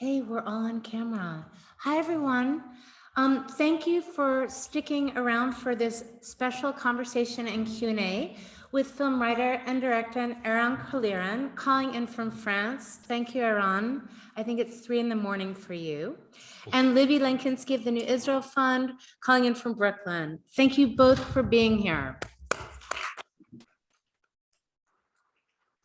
Hey, we're all on camera. Hi, everyone. Um, thank you for sticking around for this special conversation and Q&A with film writer and director Eran Kolirin, calling in from France. Thank you, Eran. I think it's three in the morning for you. And Libby Lenkinski of the New Israel Fund, calling in from Brooklyn. Thank you both for being here.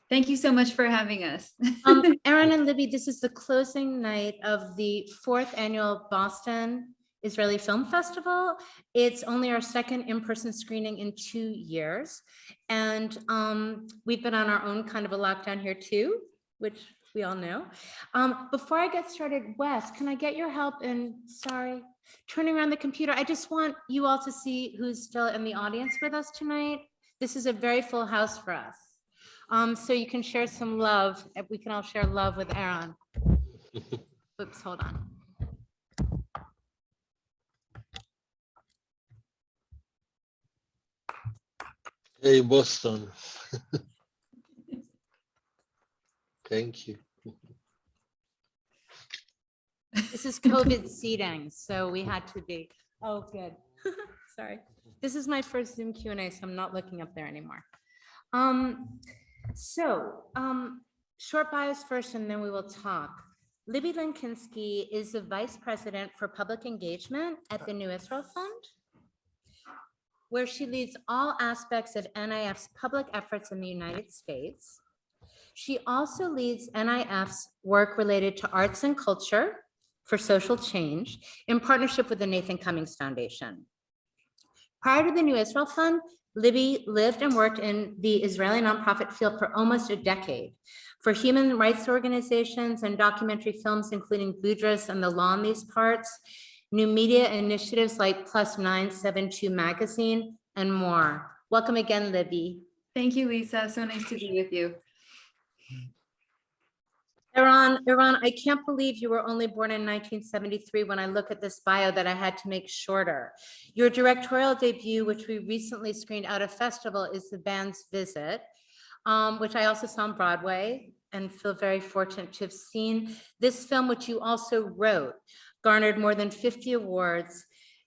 Thank you so much for having us. Um, Eran and Libby, this is the closing night of the fourth annual Boston Israeli Film Festival. It's only our second in-person screening in two years. And um, we've been on our own kind of a lockdown here too, which we all know. Um, before I get started, Wes, can I get your help in, sorry, turning around the computer? I just want you all to see who's still in the audience with us tonight. This is a very full house for us. Um, so you can share some love. We can all share love with Eran. Oops, hold on. Hey, Boston. Thank you. This is COVID seating, so we had to be, oh, good. Sorry. This is my first Zoom Q and A, so I'm not looking up there anymore. Um, so, um, short bios first, and then we will talk. Libby Lenkinski is the Vice President for Public Engagement at the New Israel Fund, where she leads all aspects of NIF's public efforts in the United States. She also leads NIF's work related to arts and culture for social change in partnership with the Nathan Cummings Foundation. Prior to the New Israel Fund, Libby lived and worked in the Israeli nonprofit field for almost a decade for human rights organizations and documentary films, including Budrus and The Law in These Parts, new media initiatives like Plus 972 Magazine, and more. Welcome again, Libby. Thank you, Lisa. So nice to be with you. Eran, Eran, I can't believe you were only born in 1973 when I look at this bio that I had to make shorter. Your directorial debut, which we recently screened out of festival, is The Band's Visit, um, which I also saw on Broadway and feel very fortunate to have seen. This film, which you also wrote, garnered more than 50 awards,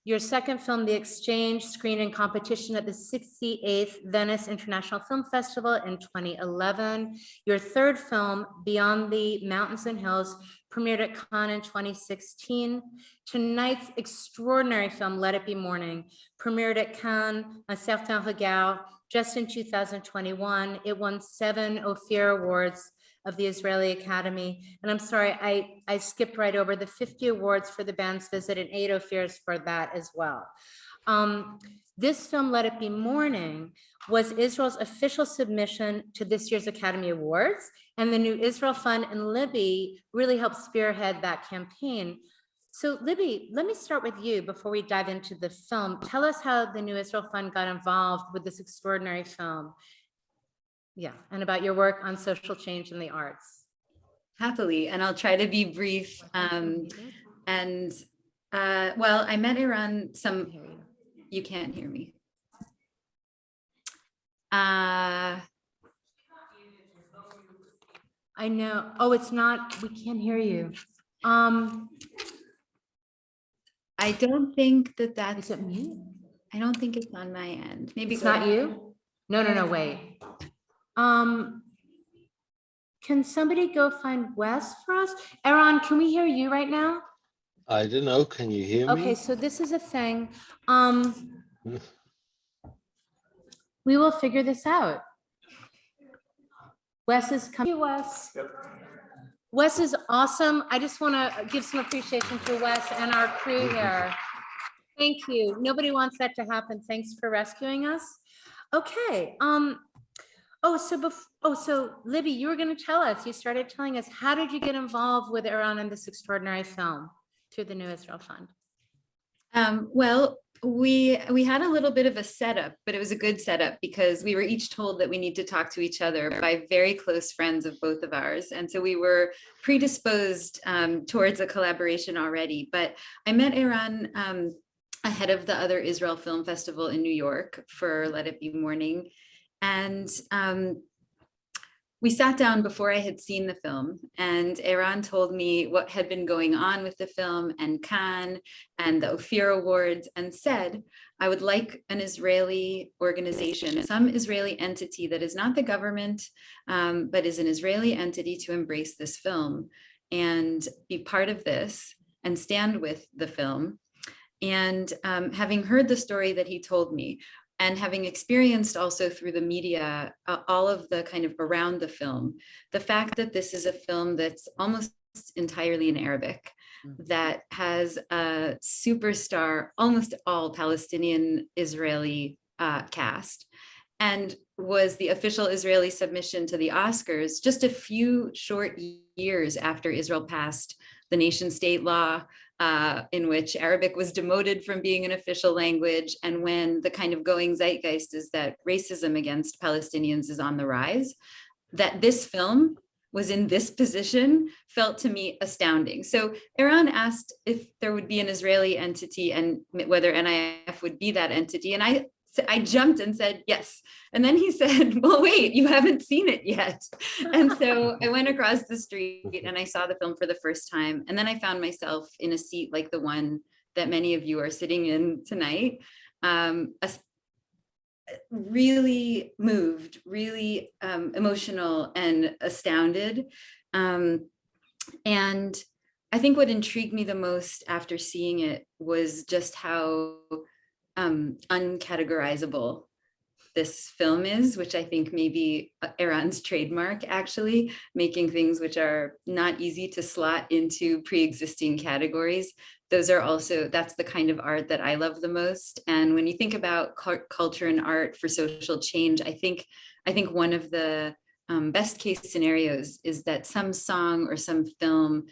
your second film, The Exchange, screened in competition at the 68th Venice International Film Festival in 2011. Your third film, Beyond the Mountains and Hills, premiered at Cannes in 2016. Tonight's extraordinary film, Let It Be Morning, premiered at Cannes, Un Certain Regard, just in 2021. It won seven Ophir Awards of the Israeli Academy. And I'm sorry, I, I skipped right over the 50 awards for the band's visit and eight Ophirs for that as well. Um, this film, Let It Be Morning, was Israel's official submission to this year's Academy Awards. And the New Israel Fund and Libby really helped spearhead that campaign. So Libby, let me start with you before we dive into the film. Tell us how the New Israel Fund got involved with this extraordinary film yeah, and about your work on social change in the arts. Happily, and I'll try to be brief. Um, and uh, well, I met Eran some, you can't hear me. Uh, I know. Oh, it's not, we can't hear you. Um, I don't think that is that's, it me? I don't think it's on my end. Maybe It's not you? No, no, no, wait. Um, can somebody go find Wes for us? Eran, can we hear you right now? I don't know. Can you hear me? Okay, so this is a thing. Um, we will figure this out. Wes is coming. Wes. Wes is awesome. I just want to give some appreciation to Wes and our crew here. Thank you. Nobody wants that to happen. Thanks for rescuing us. Okay. Um. Oh, so bef oh, so Libby, you were going to tell us. You started telling us. How did you get involved with Eran in this extraordinary film through the New Israel Fund? Um, well, we we had a little bit of a setup, but it was a good setup because we were each told that we need to talk to each other by very close friends of both of ours. And so we were predisposed um, towards a collaboration already. But I met Eran um, ahead of the other Israel Film Festival in New York for Let It Be Morning. And um, we sat down before I had seen the film and Eran told me what had been going on with the film and Cannes and the Ophir Awards and said, I would like an Israeli organization, some Israeli entity that is not the government, um, but is an Israeli entity to embrace this film and be part of this and stand with the film. And um, having heard the story that he told me, and having experienced also through the media, uh, all of the kind of around the film, the fact that this is a film that's almost entirely in Arabic, that has a superstar, almost all Palestinian Israeli uh, cast, and was the official Israeli submission to the Oscars just a few short years after Israel passed the nation state law uh, in which Arabic was demoted from being an official language and when the kind of going zeitgeist is that racism against Palestinians is on the rise, that this film was in this position felt to me astounding. So Eran asked if there would be an Israeli entity and whether NIF would be that entity. And I I jumped and said, yes. And then he said, well, wait, you haven't seen it yet. And so I went across the street and I saw the film for the first time. And then I found myself in a seat like the one that many of you are sitting in tonight, um, really moved, really um, emotional and astounded. Um, and I think what intrigued me the most after seeing it was just how um, uncategorizable this film is, which I think may be Eran's trademark, actually, making things which are not easy to slot into pre-existing categories. Those are also, that's the kind of art that I love the most. And when you think about culture and art for social change, I think, I think one of the um, best case scenarios is that some song or some film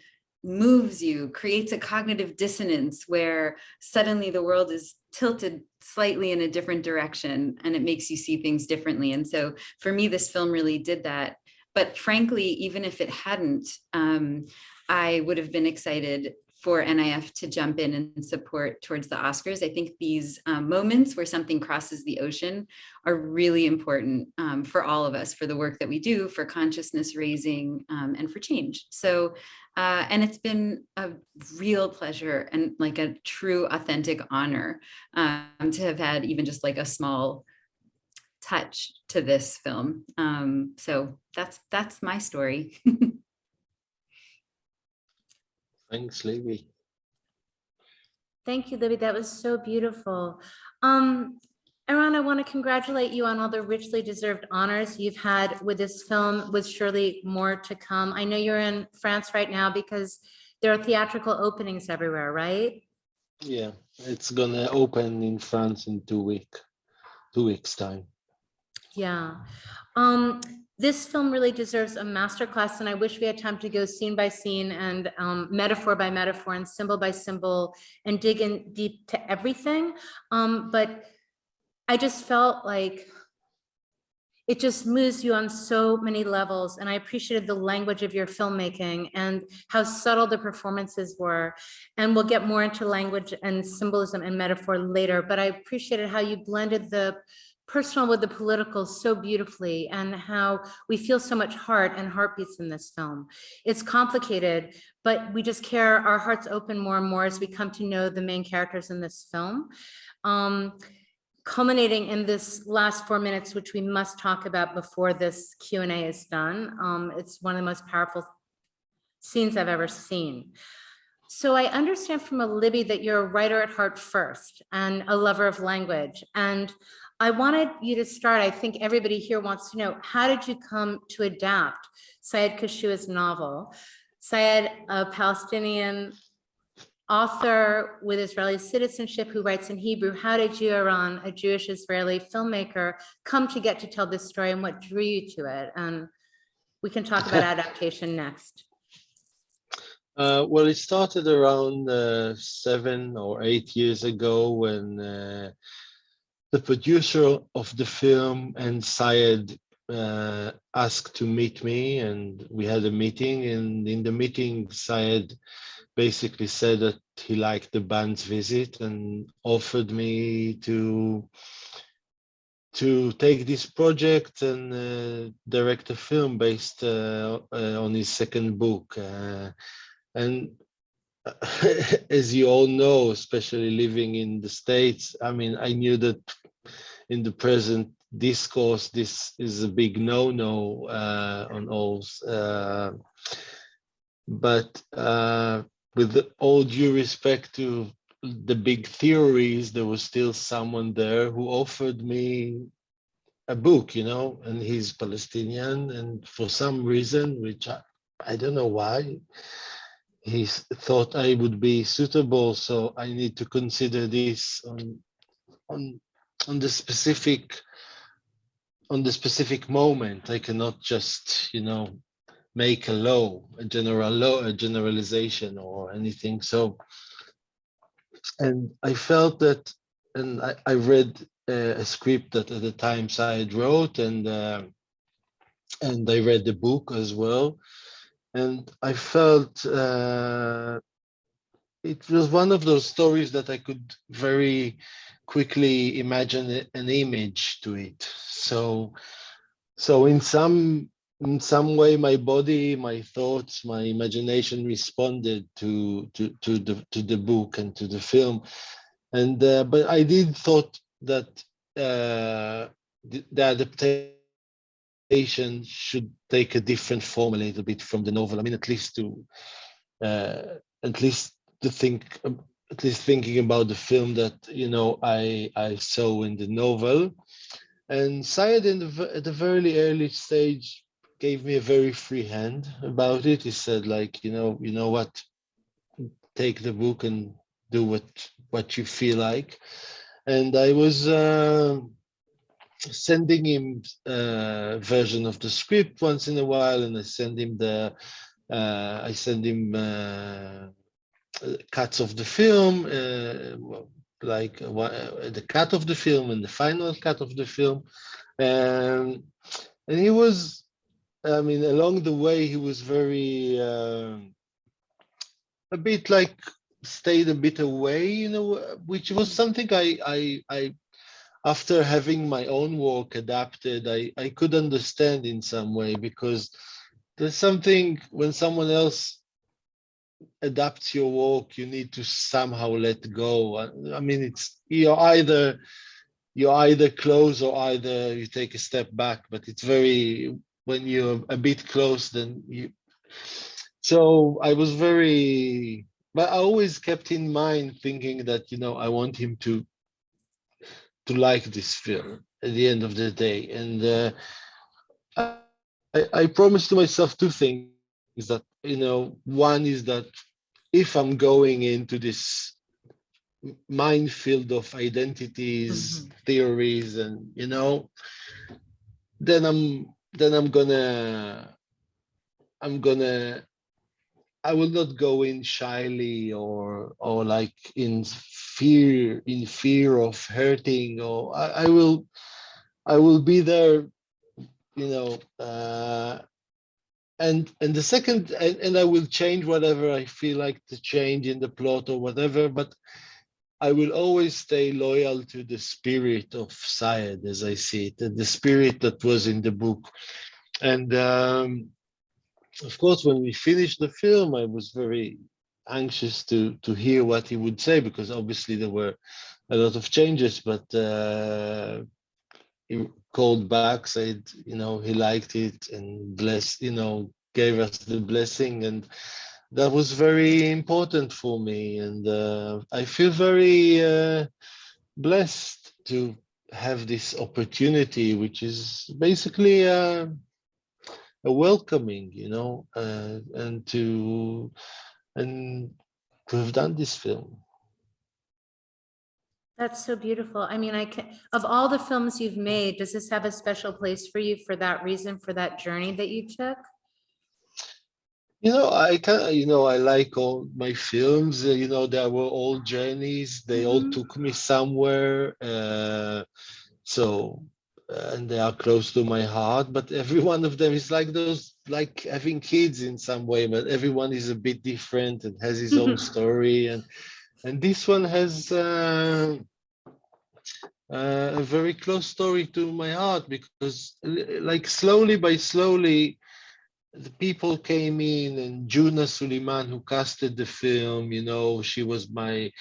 moves you, creates a cognitive dissonance where suddenly the world is tilted slightly in a different direction and it makes you see things differently. And so for me, this film really did that. But frankly, even if it hadn't, um, I would have been excited for NIF to jump in and support towards the Oscars. I think these um, moments where something crosses the ocean are really important um, for all of us, for the work that we do, for consciousness raising, um, and for change. So, uh, and it's been a real pleasure and like a true authentic honor um, to have had even just like a small touch to this film. Um, so that's that's my story. Thanks, Libby. Thank you, Libby. That was so beautiful. Um, Eran, I want to congratulate you on all the richly deserved honors you've had with this film, with surely more to come. I know you're in France right now because there are theatrical openings everywhere, right? Yeah, it's gonna open in France in two week, two weeks time. Yeah. Um, this film really deserves a masterclass and I wish we had time to go scene by scene and um, metaphor by metaphor and symbol by symbol and dig in deep to everything. Um, but I just felt like it just moves you on so many levels. And I appreciated the language of your filmmaking and how subtle the performances were. And we'll get more into language and symbolism and metaphor later, but I appreciated how you blended the personal with the political so beautifully and how we feel so much heart and heartbeats in this film. It's complicated, but we just care, our hearts open more and more as we come to know the main characters in this film. Um, culminating in this last four minutes, which we must talk about before this Q&A is done. Um, it's one of the most powerful scenes I've ever seen. So I understand from a Libby that you're a writer at heart first and a lover of language. And I wanted you to start, I think everybody here wants to know, how did you come to adapt Sayed Kashua's novel? Sayed, a Palestinian author with Israeli citizenship who writes in Hebrew, how did you, Eran, a Jewish Israeli filmmaker, come to get to tell this story and what drew you to it? And we can talk about adaptation next. Uh, well, it started around uh, seven or eight years ago when uh, the producer of the film and Sayed uh, asked to meet me and we had a meeting and in the meeting Sayed basically said that he liked the band's visit and offered me to to take this project and uh, direct a film based uh, uh, on his second book. Uh, and as you all know, especially living in the States, I mean, I knew that in the present discourse, this is a big no-no uh, on all. Uh, but uh, with all due respect to the big theories, there was still someone there who offered me a book, you know, and he's Palestinian, and for some reason, which I, I don't know why, he thought I would be suitable, so I need to consider this on on on the specific on the specific moment. I cannot just, you know, make a law, a general law, a generalization or anything. So, and I felt that, and I, I read uh, a script that at the time Sayed wrote, and uh, and I read the book as well, and I felt uh, it was one of those stories that I could very quickly imagine an image to it. So, so in some in some way, my body, my thoughts, my imagination responded to to to the to the book and to the film, and uh, but I did thought that uh, the, the adaptation should take a different form a little bit from the novel. I mean, at least to uh, at least to think um, at least thinking about the film that you know I I saw in the novel, and Sayed in the at the very early stage gave me a very free hand about it. He said like you know you know what, take the book and do what what you feel like, and I was. Uh, sending him a version of the script once in a while and I send him the uh, I send him uh, uh, cuts of the film uh, like uh, uh, the cut of the film and the final cut of the film. And and he was I mean along the way he was very um a bit like stayed a bit away you know which was something I I I after having my own work adapted, I, I could understand in some way because there's something when someone else adapts your work, you need to somehow let go. I, I mean, it's you're either you're either close or either you take a step back, but it's very when you're a bit close, then you. So I was very, but I always kept in mind thinking that you know I want him to to like this film at the end of the day. And uh, I, I promised to myself two things that, you know, one is that if I'm going into this minefield of identities, theories, and, you know, then I'm, then I'm gonna, I'm gonna I will not go in shyly or or like in fear in fear of hurting or I, I will I will be there you know uh and and the second and, and I will change whatever I feel like to change in the plot or whatever but I will always stay loyal to the spirit of Sayed as I see it and the spirit that was in the book. And um of course, when we finished the film, I was very anxious to to hear what he would say because obviously there were a lot of changes. But uh, he called back, said you know he liked it and blessed, you know, gave us the blessing, and that was very important for me. And uh, I feel very uh, blessed to have this opportunity, which is basically. Uh, welcoming, you know, uh, and to and to have done this film. That's so beautiful. I mean, I can, of all the films you've made, does this have a special place for you for that reason, for that journey that you took? You know, I kind you know, I like all my films. Uh, you know, they were all journeys. They all Mhm. took me somewhere. Uh, so, and they are close to my heart. But every one of them is like those, like having kids in some way. But everyone is a bit different and has his own story. And and this one has. Uh, uh, a very close story to my heart because like slowly by slowly the people came in and Juna Suleiman who casted the film, you know, she was my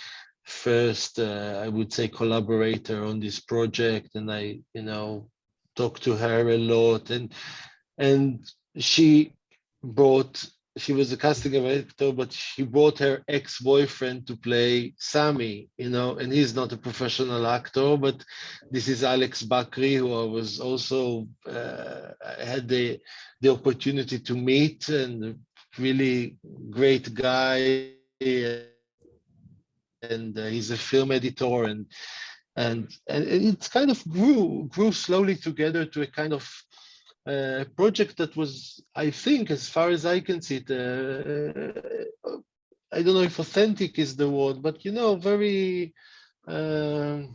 first, uh, I would say collaborator on this project and I, you know, talked to her a lot and and she brought she was a casting director, but she brought her ex-boyfriend to play Sammy, you know, and he's not a professional actor, but this is Alex Bakri, who I was also uh, had the the opportunity to meet, and really great guy, and uh, he's a film editor, and and and it's kind of grew grew slowly together to a kind of uh, project that was, I think, as far as I can see it, uh, uh, I don't know if authentic is the word, but you know, very, um,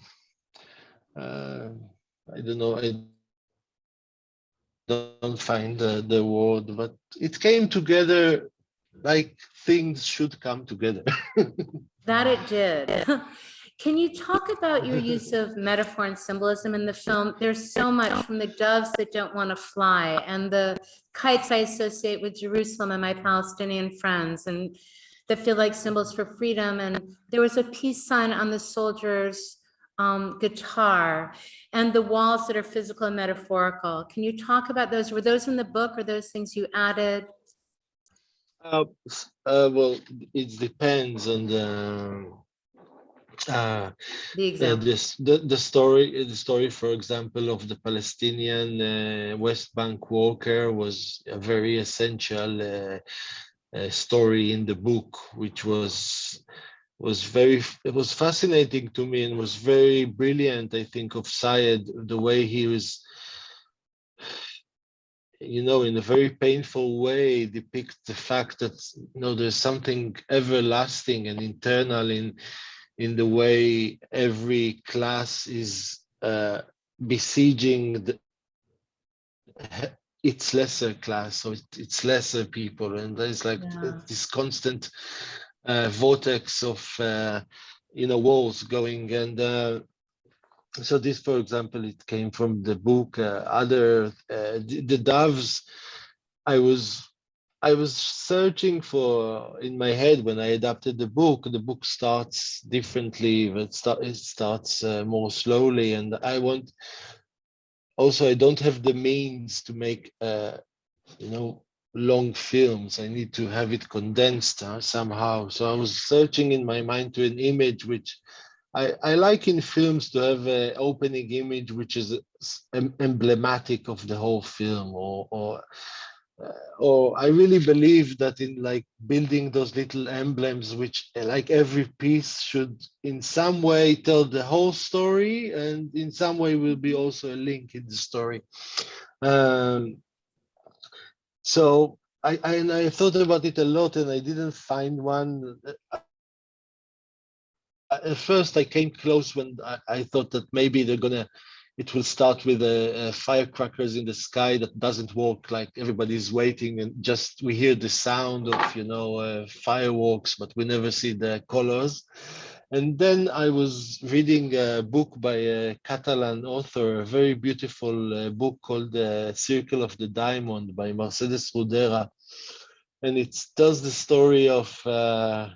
uh, I don't know, I don't find the, the word, but it came together like things should come together. That it did. Can you talk about your use of metaphor and symbolism in the film? There's so much from the doves that don't want to fly and the kites I associate with Jerusalem and my Palestinian friends and that feel like symbols for freedom. And there was a peace sign on the soldier's um, guitar and the walls that are physical and metaphorical. Can you talk about those? Were those in the book or those things you added? Uh, uh, well, it depends on the uh, The Uh, example. this the, the story the story for example of the palestinian uh, west bank worker was a very essential uh, uh, story in the book which was was very it was fascinating to me and was very brilliant i think of Sayed the way he was you know in a very painful way depict the fact that you know there's something everlasting and internal in in the way every class is uh, besieging the, its lesser class, it, its lesser people, and there's like Yeah. this constant uh, vortex of uh, you know walls going, and uh, so this, for example, it came from the book. Uh, other uh, the, the doves, I was I was searching for in my head when I adapted the book. The book starts differently, but start, it starts uh, more slowly, and I want. Also, I don't have the means to make, uh, you know, long films. I need to have it condensed uh, somehow. So I was searching in my mind to an image which I, I like in films to have an opening image which is em- emblematic of the whole film or or uh, or I really believe that in like building those little emblems, which uh, like every piece should in some way tell the whole story, and in some way will be also a link in the story. Um, so I, I and I thought about it a lot, and I didn't find one. Uh, At first, I came close when I, I thought that maybe they're gonna it will start with a, a firecrackers in the sky that doesn't work like everybody's waiting and just we hear the sound of you know uh, fireworks but we never see the colors. And then i was reading a book by a catalan author a very beautiful uh, book called the circle of the diamond by mercedes Rodoreda. And it tells the story of uh,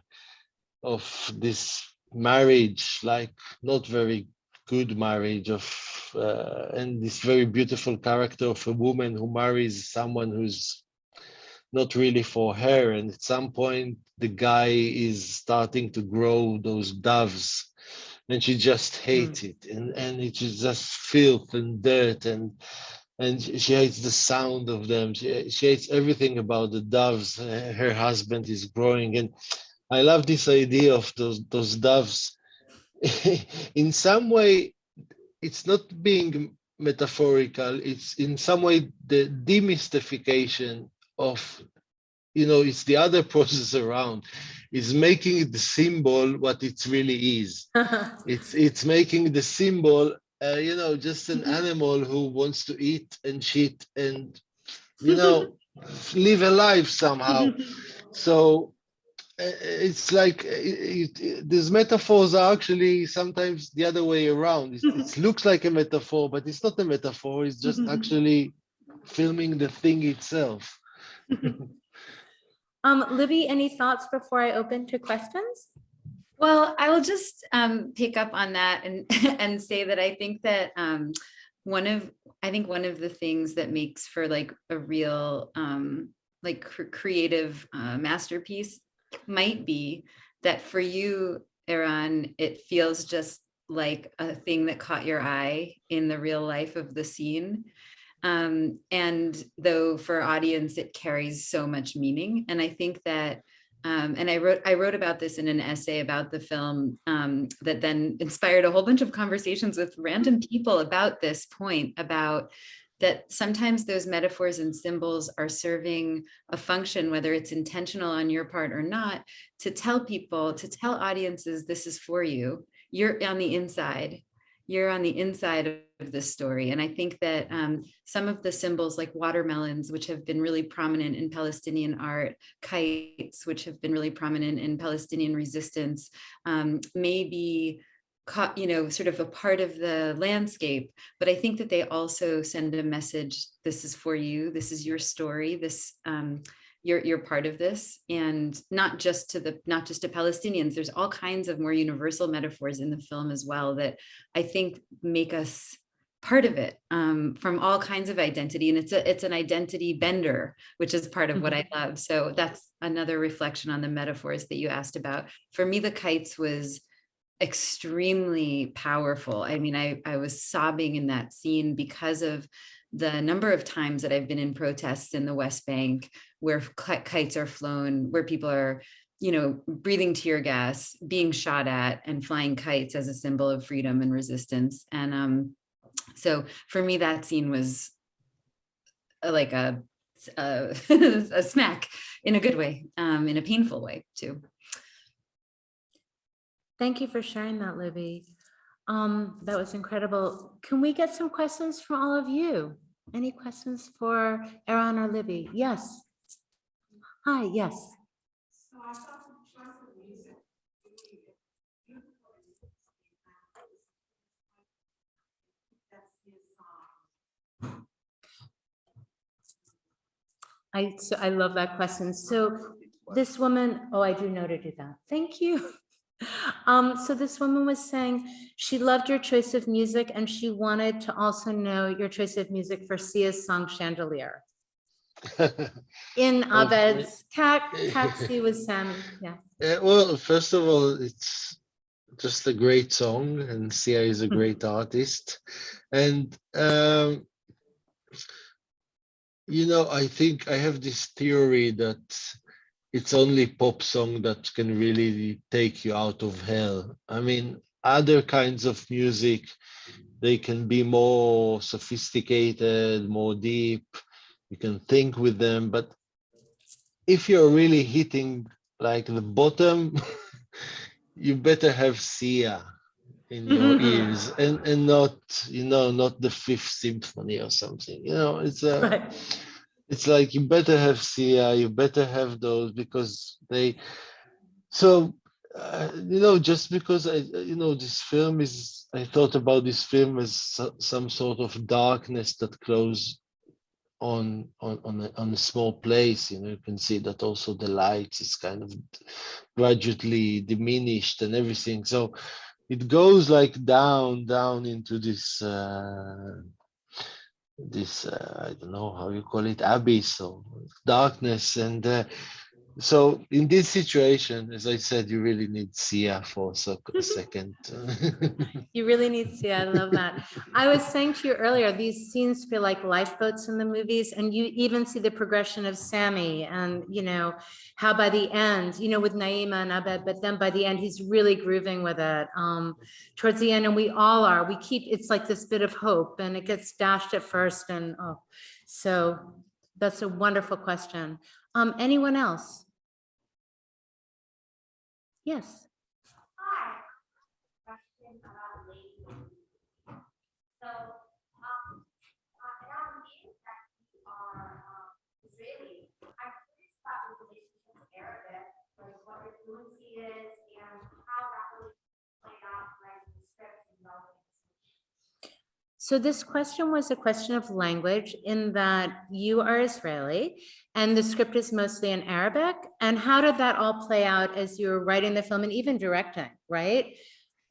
of this marriage like not very good marriage of uh, and this very beautiful character of a woman who marries someone who's not really for her. And at some point the guy is starting to grow those doves and she just hates it. And and it's just filth and dirt and and she hates the sound of them. She, she hates everything about the doves. Her husband is growing and i love this idea of those those doves. In some way it's not being metaphorical. It's in some way the demystification of you know it's the other process around. Is making the symbol what it really is. It's it's making the symbol uh, you know just an animal who wants to eat and shit and you know live a life somehow. So it's like it, it, these metaphors are actually sometimes the other way around. It, it looks like a metaphor, but it's not a metaphor. It's just actually filming the thing itself. Um, Libby, any thoughts before I open to questions? Well, I will just um, pick up on that and and say that I think that um, one of I think one of the things that makes for like a real um, like cr- creative uh, masterpiece might be that for you, Eran, it feels just like a thing that caught your eye in the real life of the scene. Um, and though for audience, it carries so much meaning. And I think that um, and I wrote I wrote about this in an essay about the film um, that then inspired a whole bunch of conversations with random people about this point about that sometimes those metaphors and symbols are serving a function, whether it's intentional on your part or not, to tell people, to tell audiences, this is for you. You're on the inside. You're on the inside of this story. And I think that um, some of the symbols like watermelons, which have been really prominent in Palestinian art, kites, which have been really prominent in Palestinian resistance, um, maybe you know, sort of a part of the landscape, but I think that they also send a message, this is for you, this is your story, this, um, you're, you're part of this and not just to the, not just to Palestinians, there's all kinds of more universal metaphors in the film as well that I think make us part of it um, from all kinds of identity. And it's a, it's an identity bender, which is part of what I love. So that's another reflection on the metaphors that you asked about. For me, the kites was extremely powerful. I mean, I, I was sobbing in that scene because of the number of times that I've been in protests in the West Bank where kites are flown, where people are, you know, breathing tear gas, being shot at and flying kites as a symbol of freedom and resistance. And um, so for me, that scene was uh, like a, a, a smack in a good way, um, in a painful way too. Thank you for sharing that, Libby. Um, that was incredible. Can we get some questions from all of you? Any questions for Eran or Libby? Yes. Hi, yes. I thought the choice of music. really beautiful. That's his song. I, so I love that question. So this woman, oh, I do know to do that. Thank you. Um, so this woman was saying she loved your choice of music and she wanted to also know your choice of music for Sia's song Chandelier. In. Abed's cat, taxi with Sam, yeah. Uh, well, first of all, it's just a great song, and Sia is a great artist. And um, you know, I think I have this theory that it's only pop song that can really take you out of hell. I mean, other kinds of music, they can be more sophisticated, more deep. You can think with them, but if you're really hitting like the bottom, you better have Sia in your ears and and not you know not the fifth symphony or something you know it's a Right. It's like you better have Sia, you better have those because they. So, uh, you know, just because I, you know, this film is, I thought about this film as so- some sort of darkness that close on on on a, on a small place. You know, you can see that also the light is kind of gradually diminished and everything. So, it goes like down down into this. Uh, this uh, I don't know how you call it abyss or darkness and uh, so in this situation as I said you really need Sia for a, sec- second You really need Sia, I love that. I was saying to you earlier, these scenes feel like lifeboats in the movies and you even see the progression of Sammy and, you know, how by the end, you know, with Naima and Abed, but then by the end, he's really grooving with it. Um, towards the end, and we all are, we keep, it's like this bit of hope and it gets dashed at first and, oh, so that's a wonderful question. Um, anyone else? Yes. Hi. Question about. So, um, uh, you are, um, Israeli, I'm Arabic, like what fluency is and how that really played out writing the script and developing the So this question was a question of language in that you are Israeli and the script is mostly in Arabic. And how did that all play out as you were writing the film and even directing, right?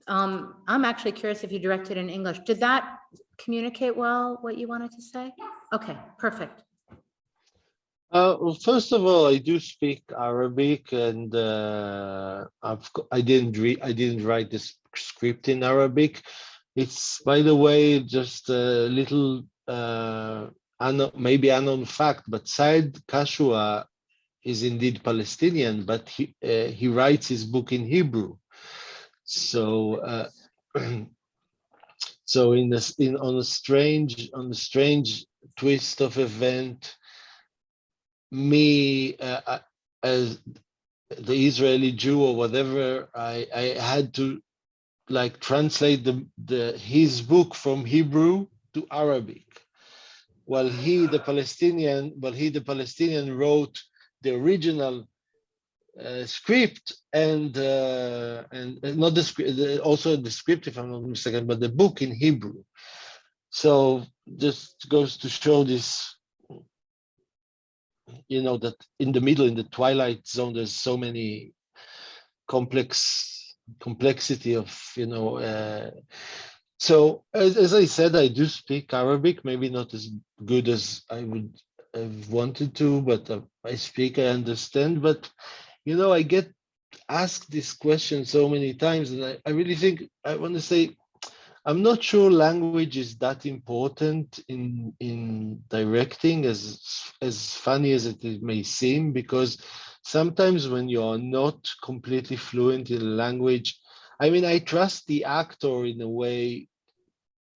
Um, I'm actually curious if you directed in English. Did that communicate well what you wanted to say? Okay, perfect. Uh, well, first of all, I do speak Arabic, and uh, I've I didn't read I didn't write this script in Arabic. It's by the way just a little uh, unknown, maybe unknown fact, but Sayed Kashua is indeed Palestinian, but he uh, he writes his book in Hebrew. So uh, so in this in on a strange on a strange twist of event me uh, uh, as the Israeli Jew or whatever, I, I had to like translate the, the his book from Hebrew to Arabic. While he, the Palestinian, while he, the Palestinian, wrote the original uh, script and uh, and uh, not the script, also the script, if I'm not mistaken, but the book in Hebrew. So just goes to show this you know that in the middle in the twilight zone there's so many complex complexity of you know uh, so as, as i said i do speak arabic maybe not as good as i would have wanted to but uh, i speak i understand but you know i get asked this question so many times and i, I really think i want to say I'm not sure language is that important in in directing as as funny as it may seem because sometimes when you are not completely fluent in the language I mean I trust the actor in a way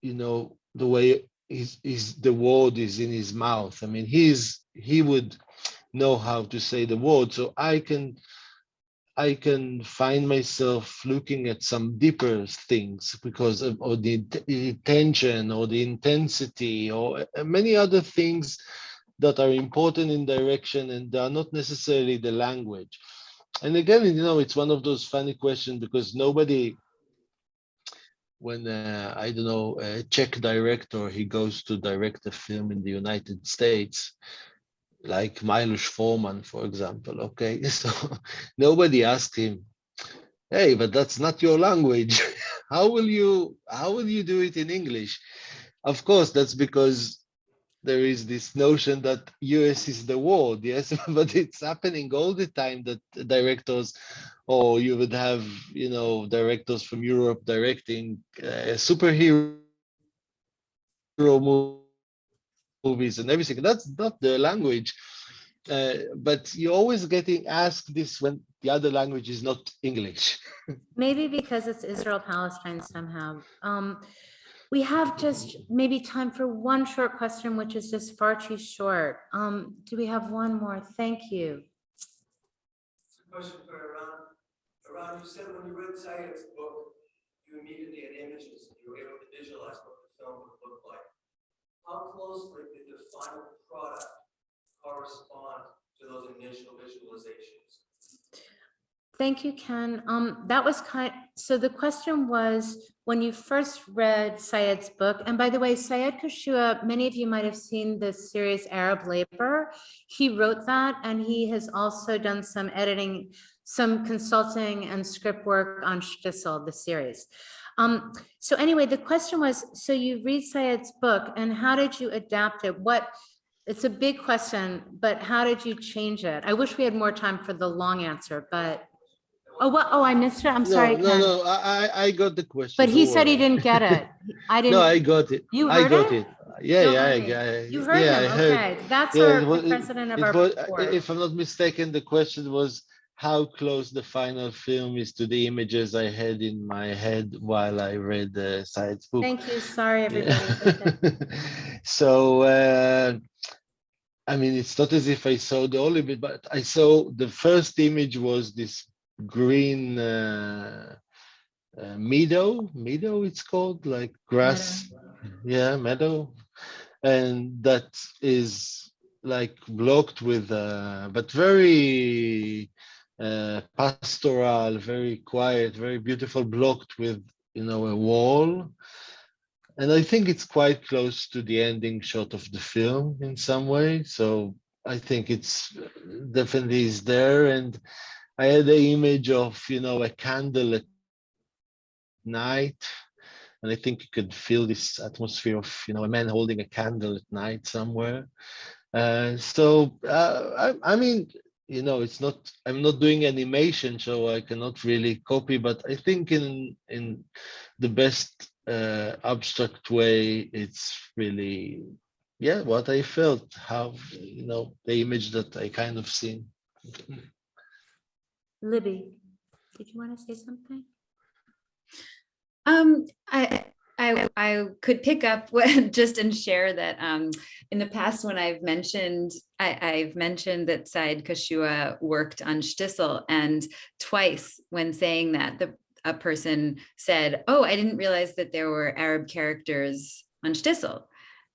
you know the way is is the word is in his mouth. I mean he's he would know how to say the word. So I can I can find myself looking at some deeper things because of or the int- intention or the intensity or uh, many other things that are important in direction and they are not necessarily the language. And again, you know, it's one of those funny questions because nobody, when uh, I don't know, a Czech director, he goes to direct a film in the United States, like Milos Forman, for example. Okay, so nobody asked him, "Hey, but that's not your language. how will you how will you do it in English?" Of course, that's because there is this notion that US is the world, yes, but it's happening all the time that directors, or you would have, you know, directors from Europe directing uh, superhero movies and everything. That's not the language. Uh, but you're always getting asked this when the other language is not English. Maybe because it's Israel Palestine somehow. Um, we have just maybe time for one short question, which is just far too short. Um, do we have one more? Thank you. It's a question for Eran. Eran, you said when you read Sayed's book, you immediately had images, and you were able to visualize what the film would look like. How closely did the final product correspond to those initial visualizations? Thank you, Ken. Um, that was kind, so the question was, when you first read Sayed's book, and by the way, Sayed Kashua, many of you might have seen the series Arab Labor. He wrote that and he has also done some editing, some consulting and script work on Shtisel, the series. Um, so anyway, the question was, so you read Sayed's book and how did you adapt it? What, it's a big question, but how did you change it? I wish we had more time for the long answer, but, oh, what, oh, I missed it. I'm sorry. no, no, Ken. no, I, I- I got the question. But he said he didn't get it. I didn't. No, I got it. You heard I got it? it. Yeah, No yeah, I. I- you heard yeah, I him, heard. okay. That's Yeah, our it wa- the president of our was- board. If I'm not mistaken, the question was how close the final film is to the images I had in my head while I read the science book. Thank you, sorry, everybody. So uh, I mean, it's not as if I saw the whole image, but I saw the first image was this green uh, uh, meadow. Meadow, it's called like grass. Yeah, meadow, and that is like blocked with, uh, but very uh, pastoral, very quiet, very beautiful, blocked with you know a wall. And I think it's quite close to the ending shot of the film in some way. So I think it's definitely is there. And I had the image of you know a candle at night and I think you could feel this atmosphere of you know a man holding a candle at night somewhere. Uh, so uh, I, I mean, you know, it's not I'm not doing animation, so I cannot really copy. But I think in in the best uh, abstract way, it's really yeah what I felt, how you know the image that I kind of seen. Libby, did you want to say something? Um, I, I, I could pick up what, just and share that, um, in the past when I've mentioned, I, I've mentioned that Sayed Kashua worked on Shtisel and twice when saying that, the, a person said, oh, I didn't realize that there were Arab characters on Shtisel.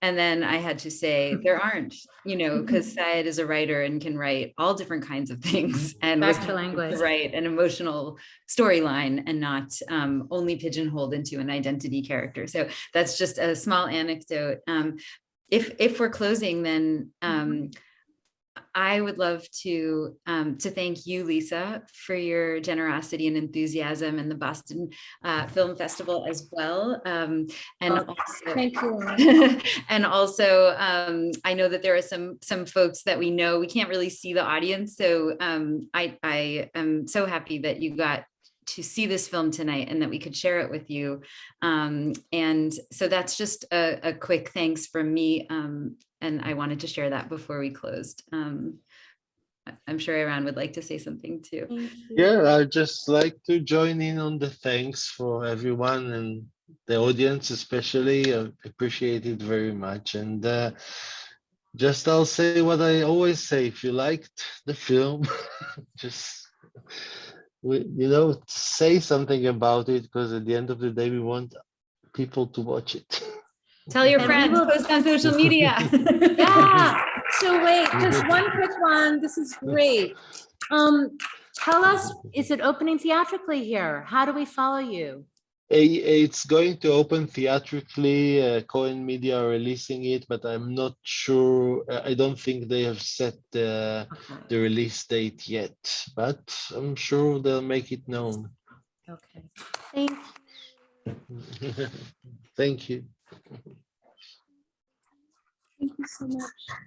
And then I had to say, there aren't, you know, because Sayed is a writer and can write all different kinds of things. And Back to language. Right, an emotional storyline and not um, only pigeonholed into an identity character. So that's just a small anecdote. Um, if if we're closing, then um, I would love to um, to thank you, Lisa, for your generosity and enthusiasm and the Boston uh, Film Festival as well. Um, and Oh, also, Thank you. and also, um, I know that there are some some folks that we know we can't really see the audience, so um, I I am so happy that you got to see this film tonight and that we could share it with you. Um, and so that's just a, a quick thanks from me. Um, and I wanted to share that before we closed. Um, I- I'm sure Eran would like to say something too. Yeah, I'd just like to join in on the thanks for everyone and the audience especially. I appreciate it very much. And uh, just I'll say what I always say, if you liked the film, just we, you know, say something about it because at the end of the day, we want people to watch it. Tell your And we friends, will- post on social media. Yeah, so wait, just one quick one. This is great. Um, tell us, is it opening theatrically here? How do we follow you? It's going to open theatrically. Uh, Cohen Media are releasing it, but I'm not sure. uh, I don't think they have set the, Okay, the release date yet, but I'm sure they'll make it known. okay. Thank you. Thank you. Thank you so much.